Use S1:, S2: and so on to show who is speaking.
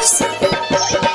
S1: Super Boy.